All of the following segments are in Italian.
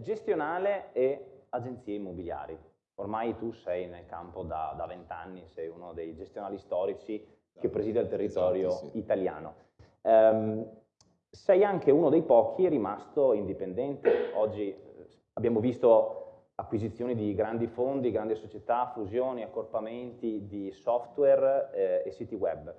gestionale e agenzie immobiliari. Ormai tu sei nel campo da vent'anni, sei uno dei gestionali storici che preside il territorio esatto, sì. italiano. Um, sei anche uno dei pochi rimasto indipendente. Oggi eh, abbiamo visto acquisizioni di grandi fondi, grandi società, fusioni, accorpamenti di software eh, e siti web.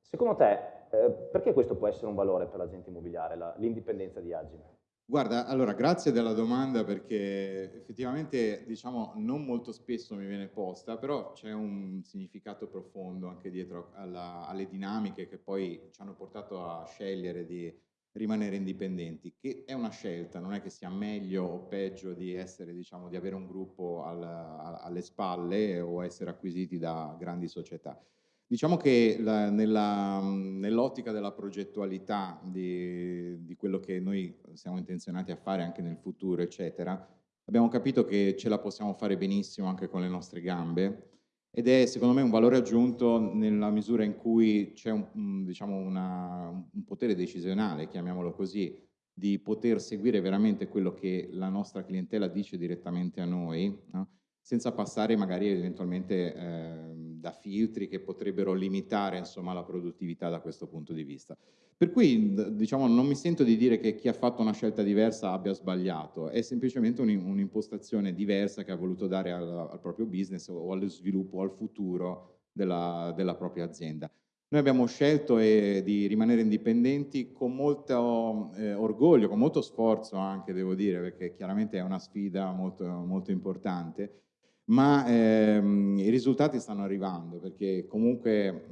Secondo te, eh, perché questo può essere un valore per l'agente immobiliare, l'indipendenza di Agime? Guarda, allora grazie della domanda perché effettivamente diciamo non molto spesso mi viene posta, però c'è un significato profondo anche dietro alla, alle dinamiche che poi ci hanno portato a scegliere di rimanere indipendenti, che è una scelta, non è che sia meglio o peggio di essere, diciamo, di avere un gruppo al, alle spalle o essere acquisiti da grandi società. Diciamo che nell'ottica della progettualità di, di, quello che noi siamo intenzionati a fare anche nel futuro, eccetera, abbiamo capito che ce la possiamo fare benissimo anche con le nostre gambe ed è secondo me un valore aggiunto nella misura in cui c'è un, diciamo un potere decisionale, chiamiamolo così, di poter seguire veramente quello che la nostra clientela dice direttamente a noi, no? senza passare magari eventualmente eh, da filtri che potrebbero limitare insomma, la produttività da questo punto di vista. Per cui diciamo, non mi sento di dire che chi ha fatto una scelta diversa abbia sbagliato, è semplicemente un'impostazione diversa che ha voluto dare al, al, proprio business o allo sviluppo, al futuro della, della propria azienda. Noi abbiamo scelto eh, di rimanere indipendenti con molto eh, orgoglio, con molto sforzo anche devo dire, perché chiaramente è una sfida molto, molto importante, ma ehm, i risultati stanno arrivando perché comunque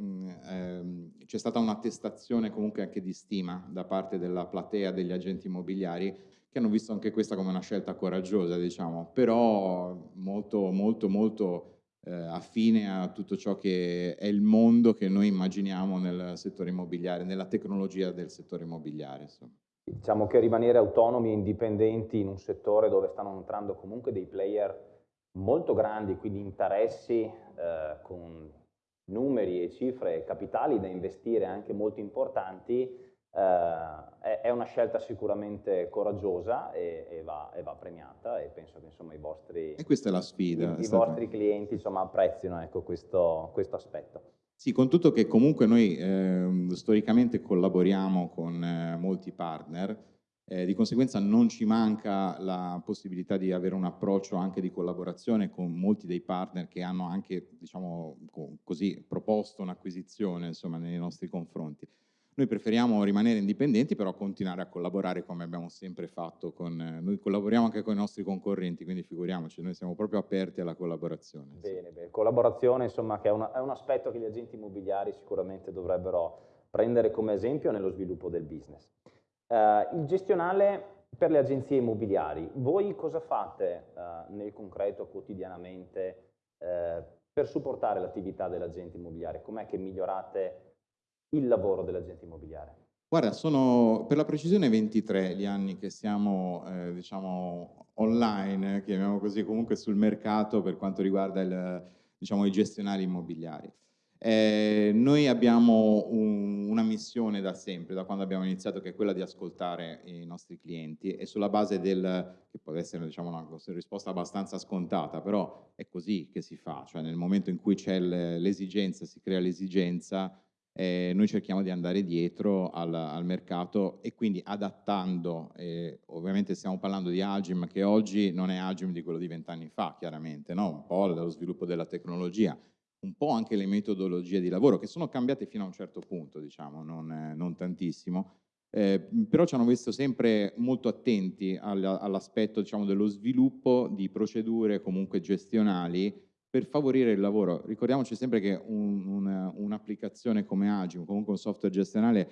ehm, c'è stata un'attestazione comunque anche di stima da parte della platea degli agenti immobiliari che hanno visto anche questa come una scelta coraggiosa, diciamo, però molto, molto, molto eh, affine a tutto ciò che è il mondo che noi immaginiamo nel settore immobiliare, nella tecnologia del settore immobiliare. Insomma. Diciamo che rimanere autonomi e indipendenti in un settore dove stanno entrando comunque dei player molto grandi, quindi interessi eh, con numeri e cifre capitali da investire anche molto importanti, eh, è, una scelta sicuramente coraggiosa e, e, va, e, va, premiata e penso che insomma, i vostri, e questa è la sfida, i, i vostri clienti insomma, apprezzino ecco, questo, questo, aspetto. Sì, con tutto che comunque noi eh, storicamente collaboriamo con eh, molti partner, eh, di conseguenza non ci manca la possibilità di avere un approccio anche di collaborazione con molti dei partner che hanno anche, diciamo così, proposto un'acquisizione nei nostri confronti. Noi preferiamo rimanere indipendenti, però continuare a collaborare come abbiamo sempre fatto. Con, eh, noi collaboriamo anche con i nostri concorrenti, quindi figuriamoci, noi siamo proprio aperti alla collaborazione. Bene, bene. Collaborazione, insomma, che è, una, è un aspetto che gli agenti immobiliari sicuramente dovrebbero prendere come esempio nello sviluppo del business. Uh, il gestionale per le agenzie immobiliari, voi cosa fate uh, nel concreto quotidianamente uh, per supportare l'attività dell'agente immobiliare? Com'è che migliorate il lavoro dell'agente immobiliare? Guarda, sono per la precisione 23 gli anni che siamo eh, diciamo online, chiamiamo così, comunque sul mercato per quanto riguarda il, diciamo, i gestionali immobiliari. Eh, noi abbiamo un, una missione da sempre, da quando abbiamo iniziato, che è quella di ascoltare i nostri clienti e sulla base del, che può essere diciamo, una risposta abbastanza scontata, però è così che si fa, cioè nel momento in cui c'è l'esigenza, si crea l'esigenza, eh, noi cerchiamo di andare dietro al, al mercato e quindi adattando, eh, ovviamente stiamo parlando di Agim che oggi non è Agim di quello di vent'anni fa, chiaramente, no? un po' dallo sviluppo della tecnologia, un po' anche le metodologie di lavoro, che sono cambiate fino a un certo punto, diciamo, non, eh, non tantissimo, eh, però ci hanno visto sempre molto attenti all'aspetto diciamo, dello sviluppo di procedure comunque gestionali per favorire il lavoro. Ricordiamoci sempre che un'applicazione un come Agile, comunque un software gestionale,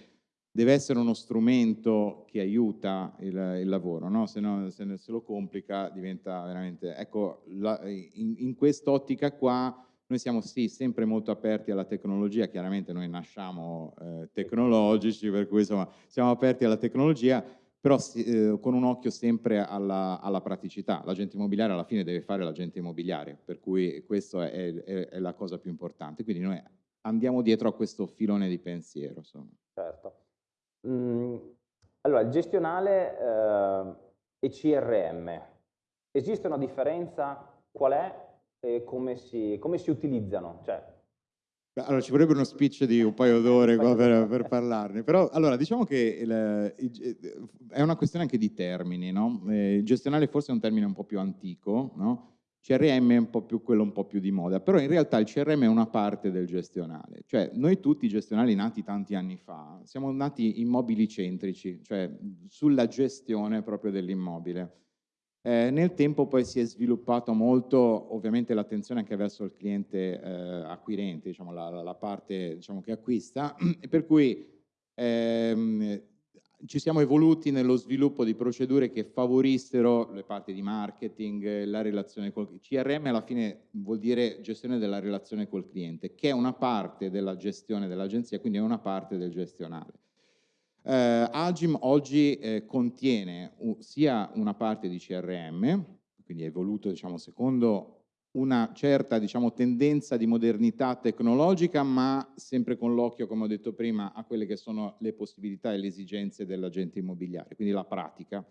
deve essere uno strumento che aiuta il, il lavoro, no? Se, no, se, se, lo complica diventa veramente... Ecco, la, in, in quest'ottica qua noi siamo sì sempre molto aperti alla tecnologia, chiaramente noi nasciamo eh, tecnologici, per cui insomma siamo aperti alla tecnologia, però eh, con un occhio sempre alla, alla, praticità. L'agente immobiliare alla fine deve fare l'agente immobiliare, per cui questa è, è, è, la cosa più importante. Quindi noi andiamo dietro a questo filone di pensiero. Insomma. Certo. Mm, allora, il gestionale... Eh e CRM. Esiste una differenza? Qual è e come si, come si utilizzano? Cioè, allora, ci vorrebbe uno speech di un paio d'ore per, per, parlarne, però allora diciamo che il, il, è una questione anche di termini, no? Eh, gestionale forse è un termine un po' più antico, no? CRM è un po' più quello un po' più di moda, però in realtà il CRM è una parte del gestionale, cioè noi tutti gestionali nati tanti anni fa siamo nati immobili centrici, cioè sulla gestione proprio dell'immobile. Eh, nel tempo poi si è sviluppato molto ovviamente l'attenzione anche verso il cliente eh, acquirente, diciamo, la, la, parte diciamo, che acquista, per cui ehm, ci siamo evoluti nello sviluppo di procedure che favorissero le parti di marketing, la relazione col CRM alla fine vuol dire gestione della relazione col cliente, che è una parte della gestione dell'agenzia, quindi è una parte del gestionale. Eh, Agim oggi eh, contiene sia una parte di CRM, quindi è evoluto diciamo, secondo una certa diciamo, tendenza di modernità tecnologica, ma sempre con l'occhio, come ho detto prima, a quelle che sono le possibilità e le esigenze dell'agente immobiliare, quindi la pratica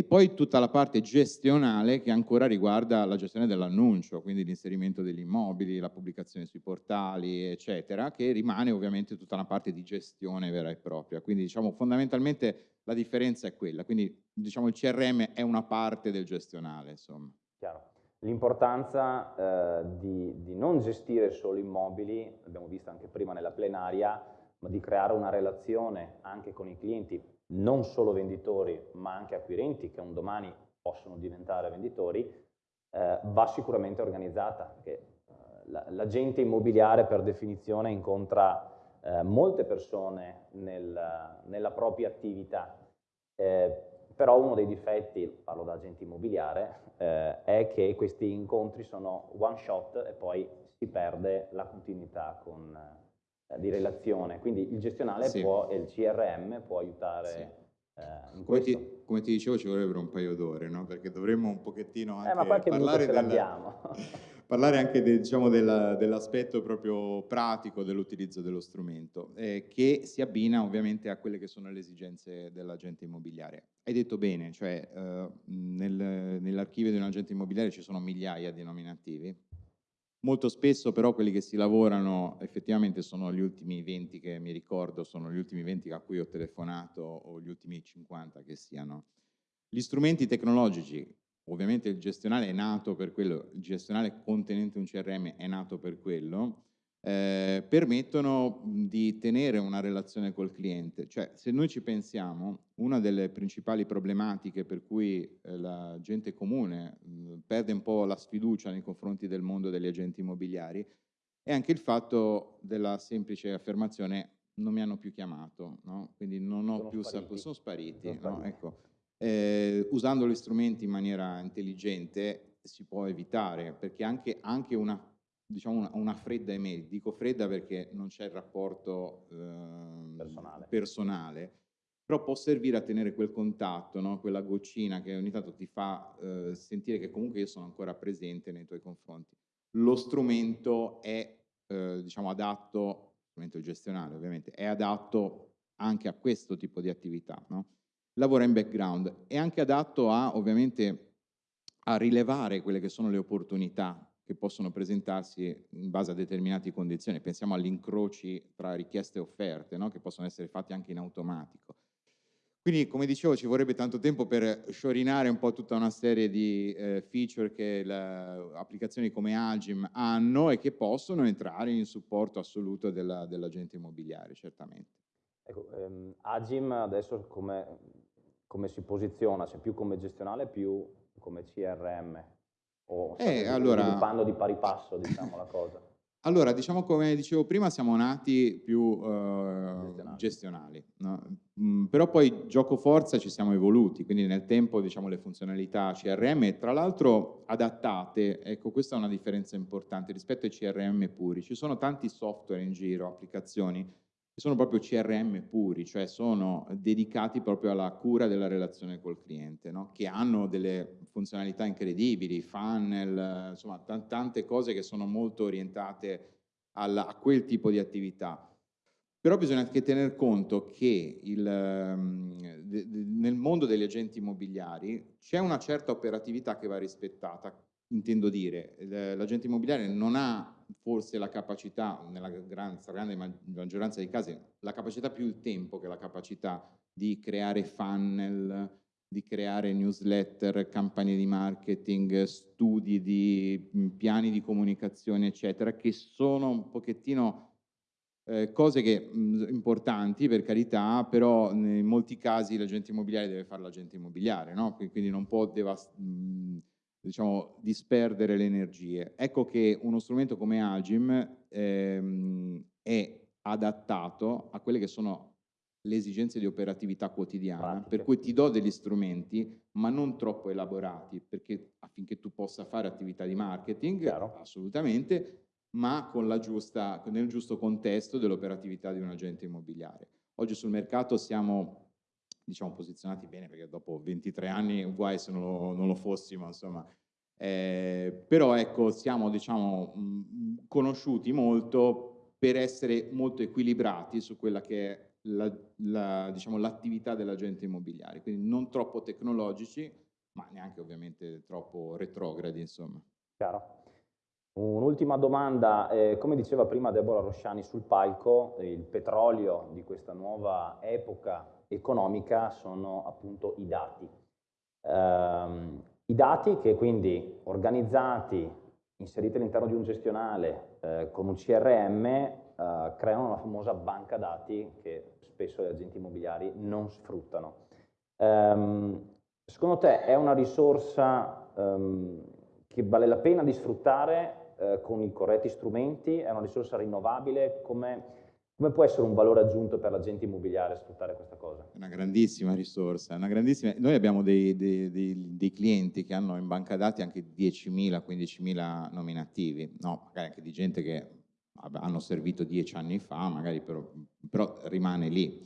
e poi tutta la parte gestionale che ancora riguarda la gestione dell'annuncio, quindi l'inserimento degli immobili, la pubblicazione sui portali, eccetera, che rimane ovviamente tutta una parte di gestione vera e propria. Quindi diciamo fondamentalmente la differenza è quella, quindi diciamo il CRM è una parte del gestionale, insomma. Chiaro. L'importanza eh, di, di non gestire solo immobili, l'abbiamo visto anche prima nella plenaria, ma di creare una relazione anche con i clienti non solo venditori ma anche acquirenti che un domani possono diventare venditori, eh, va sicuramente organizzata, perché eh, l'agente immobiliare per definizione incontra eh, molte persone nel, nella propria attività, eh, però uno dei difetti, parlo da agente immobiliare, eh, è che questi incontri sono one shot e poi si perde la continuità con, di relazione, quindi il gestionale sì. può, e il CRM può aiutare sì. eh, come, ti, come, ti, dicevo ci vorrebbero un paio d'ore, no? perché dovremmo un pochettino anche eh, parlare, della, parlare anche de, diciamo, dell'aspetto proprio pratico dell'utilizzo dello strumento, eh, che si abbina ovviamente a quelle che sono le esigenze dell'agente immobiliare. Hai detto bene, cioè eh, nel, nell'archivio di un agente immobiliare ci sono migliaia di nominativi, Molto spesso però quelli che si lavorano effettivamente sono gli ultimi 20 che mi ricordo, sono gli ultimi 20 a cui ho telefonato o gli ultimi 50 che siano. Gli strumenti tecnologici, ovviamente il gestionale è nato per quello, il gestionale contenente un CRM è nato per quello, eh, permettono di tenere una relazione col cliente. Cioè, se noi ci pensiamo, una delle principali problematiche per cui eh, la gente comune mh, perde un po' la sfiducia nei confronti del mondo degli agenti immobiliari è anche il fatto della semplice affermazione non mi hanno più chiamato, no? quindi non ho sono più saputo, sono spariti. Sono spariti. No? Ecco. Eh, usando gli strumenti in maniera intelligente si può evitare, perché anche, anche una diciamo una, una, fredda email, dico fredda perché non c'è il rapporto eh, personale. personale. però può servire a tenere quel contatto, no? quella goccina che ogni tanto ti fa eh, sentire che comunque io sono ancora presente nei tuoi confronti. Lo strumento è eh, diciamo adatto, strumento gestionale ovviamente, è adatto anche a questo tipo di attività, no? lavora in background, è anche adatto a ovviamente a rilevare quelle che sono le opportunità che possono presentarsi in base a determinate condizioni. Pensiamo agli incroci tra richieste e offerte, no? che possono essere fatti anche in automatico. Quindi, come dicevo, ci vorrebbe tanto tempo per sciorinare un po' tutta una serie di eh, feature che le applicazioni come Agim hanno e che possono entrare in supporto assoluto dell'agente dell immobiliare, certamente. Ecco, ehm, Agim adesso come, come si posiziona? C'è più come gestionale, più come CRM? O eh, allora, sviluppando di pari passo, diciamo, la cosa? Allora, diciamo come dicevo prima, siamo nati più uh, gestionali, gestionali no? mm, però poi gioco forza ci siamo evoluti, quindi nel tempo diciamo le funzionalità CRM, tra l'altro adattate, ecco questa è una differenza importante rispetto ai CRM puri, ci sono tanti software in giro, applicazioni sono proprio CRM puri, cioè sono dedicati proprio alla cura della relazione col cliente, no? che hanno delle funzionalità incredibili, funnel, insomma tante cose che sono molto orientate alla, a quel tipo di attività. Però bisogna anche tener conto che il, de, nel mondo degli agenti immobiliari c'è una certa operatività che va rispettata, intendo dire, l'agente immobiliare non ha forse la capacità, nella gran, grande maggioranza dei casi, la capacità più il tempo che la capacità di creare funnel, di creare newsletter, campagne di marketing, studi di piani di comunicazione, eccetera, che sono un pochettino eh, cose che, mh, importanti per carità, però in molti casi l'agente immobiliare deve fare l'agente immobiliare, no? quindi non può mh, diciamo, disperdere le energie. Ecco che uno strumento come Agim ehm, è adattato a quelle che sono le esigenze di operatività quotidiana, Pratiche. per cui ti do degli strumenti, ma non troppo elaborati, perché affinché tu possa fare attività di marketing, Chiaro. assolutamente, ma con la giusta, nel giusto contesto dell'operatività di un agente immobiliare. Oggi sul mercato siamo diciamo, posizionati bene, perché dopo 23 anni guai se non lo, non lo fossimo, insomma. Eh, però ecco, siamo diciamo, mh, conosciuti molto per essere molto equilibrati su quella che è l'attività la, diciamo, dell'agente immobiliare, quindi non troppo tecnologici, ma neanche ovviamente troppo retrogradi, insomma. Chiaro. Un'ultima domanda, eh, come diceva prima Deborah Rosciani sul palco, il petrolio di questa nuova epoca economica sono appunto i dati. Um, I dati che quindi organizzati, inseriti all'interno di un gestionale eh, con un CRM, eh, creano una famosa banca dati che spesso gli agenti immobiliari non sfruttano. Um, secondo te è una risorsa um, che vale la pena di sfruttare eh, con i corretti strumenti, è una risorsa rinnovabile, come, come può essere un valore aggiunto per l'agente immobiliare sfruttare questa cosa? Una grandissima risorsa, una grandissima... noi abbiamo dei, dei, dei, dei, clienti che hanno in banca dati anche 10.000, 15.000 nominativi, no, magari anche di gente che hanno servito dieci anni fa, magari però, però rimane lì.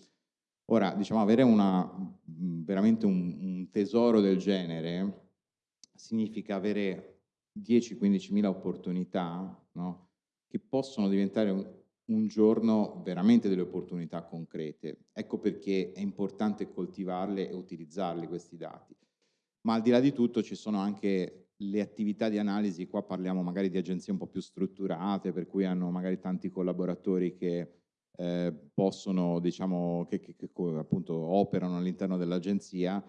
Ora, diciamo, avere una, veramente un, un tesoro del genere significa avere 10-15 mila opportunità no? che possono diventare un, un giorno veramente delle opportunità concrete. Ecco perché è importante coltivarle e utilizzarli questi dati. Ma al di là di tutto ci sono anche le attività di analisi, qua parliamo magari di agenzie un po' più strutturate, per cui hanno magari tanti collaboratori che eh, possono, diciamo, che, che, che appunto operano all'interno dell'agenzia.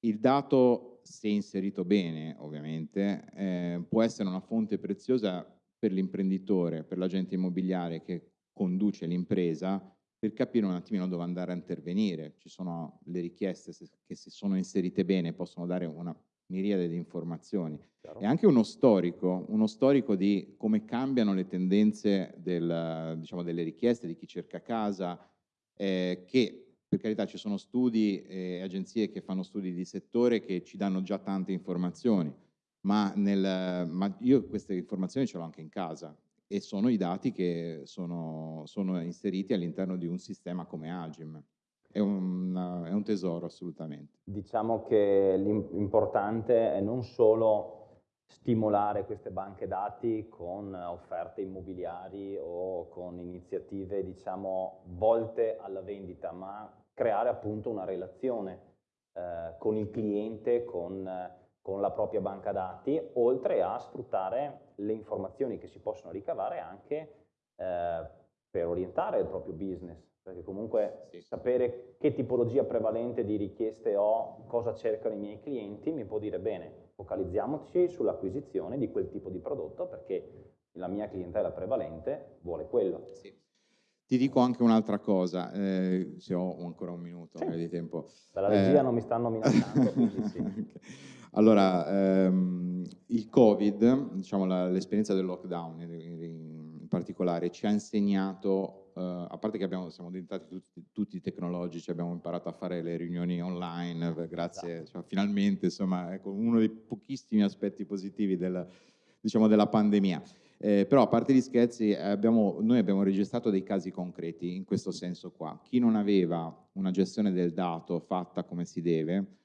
Il dato se inserito bene ovviamente, eh, può essere una fonte preziosa per l'imprenditore, per l'agente immobiliare che conduce l'impresa, per capire un attimino dove andare a intervenire. Ci sono le richieste che se sono inserite bene possono dare una miriade di informazioni. Chiaro. E anche uno storico, uno storico di come cambiano le tendenze del, diciamo, delle richieste di chi cerca casa, eh, che per carità ci sono studi e agenzie che fanno studi di settore che ci danno già tante informazioni, ma, nel, ma io queste informazioni ce l'ho anche in casa e sono i dati che sono, sono inseriti all'interno di un sistema come Agim. È un, è un tesoro assolutamente. Diciamo che l'importante è non solo stimolare queste banche dati con offerte immobiliari o con iniziative diciamo volte alla vendita, ma creare appunto una relazione eh, con il cliente, con, con, la propria banca dati, oltre a sfruttare le informazioni che si possono ricavare anche eh, per orientare il proprio business, perché comunque sì. sapere che tipologia prevalente di richieste ho, cosa cercano i miei clienti, mi può dire bene, focalizziamoci sull'acquisizione di quel tipo di prodotto perché la mia clientela prevalente vuole quello. Sì. Ti dico anche un'altra cosa, eh, se ho ancora un minuto sì. di tempo. Dalla regia eh, non mi stanno minacciando, quindi sì. okay. Allora, ehm, il Covid, diciamo l'esperienza del lockdown in, in, particolare, ci ha insegnato, eh, a parte che abbiamo, siamo diventati tutti, tutti, tecnologici, abbiamo imparato a fare le riunioni online, grazie, esatto. cioè, finalmente, insomma, ecco, uno dei pochissimi aspetti positivi del, diciamo, della pandemia. Eh, però a parte gli scherzi, abbiamo, noi abbiamo registrato dei casi concreti in questo senso qua. Chi non aveva una gestione del dato fatta come si deve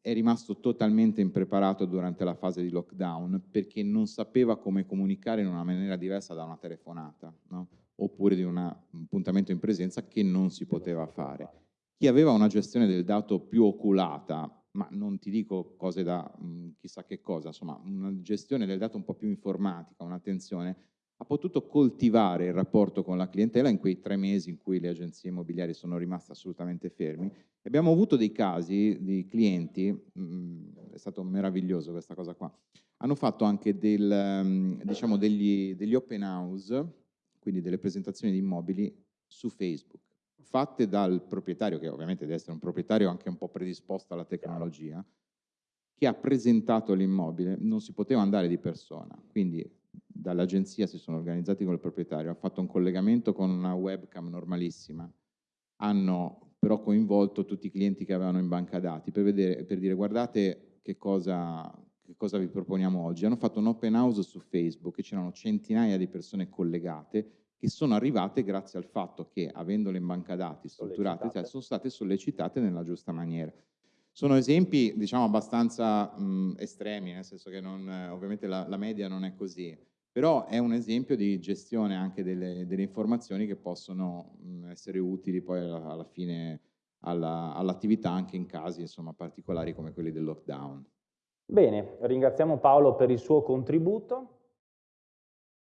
è rimasto totalmente impreparato durante la fase di lockdown perché non sapeva come comunicare in una maniera diversa da una telefonata. No? oppure di un appuntamento in presenza che non si poteva fare. Chi aveva una gestione del dato più oculata, ma non ti dico cose da mh, mm, chissà che cosa, insomma una gestione del dato un po' più informatica, un'attenzione, ha potuto coltivare il rapporto con la clientela in quei tre mesi in cui le agenzie immobiliari sono rimaste assolutamente fermi. Abbiamo avuto dei casi di clienti, mh, mm, è stato meraviglioso questa cosa qua, hanno fatto anche del, mm, diciamo degli, degli open house, quindi delle presentazioni di immobili su Facebook fatte dal proprietario, che ovviamente deve essere un proprietario anche un po' predisposto alla tecnologia, che ha presentato l'immobile, non si poteva andare di persona, quindi dall'agenzia si sono organizzati con il proprietario, hanno fatto un collegamento con una webcam normalissima, hanno però coinvolto tutti i clienti che avevano in banca dati per, vedere, per dire guardate che cosa, che cosa vi proponiamo oggi. Hanno fatto un open house su Facebook e c'erano centinaia di persone collegate che sono arrivate grazie al fatto che, avendole in banca dati strutturate, cioè, sono state sollecitate nella giusta maniera. Sono esempi, diciamo, abbastanza mh, estremi, nel senso che non, ovviamente la, la, media non è così, però è un esempio di gestione anche delle, delle informazioni che possono mh, essere utili poi alla, alla fine all'attività all anche in casi insomma, particolari come quelli del lockdown. Bene, ringraziamo Paolo per il suo contributo.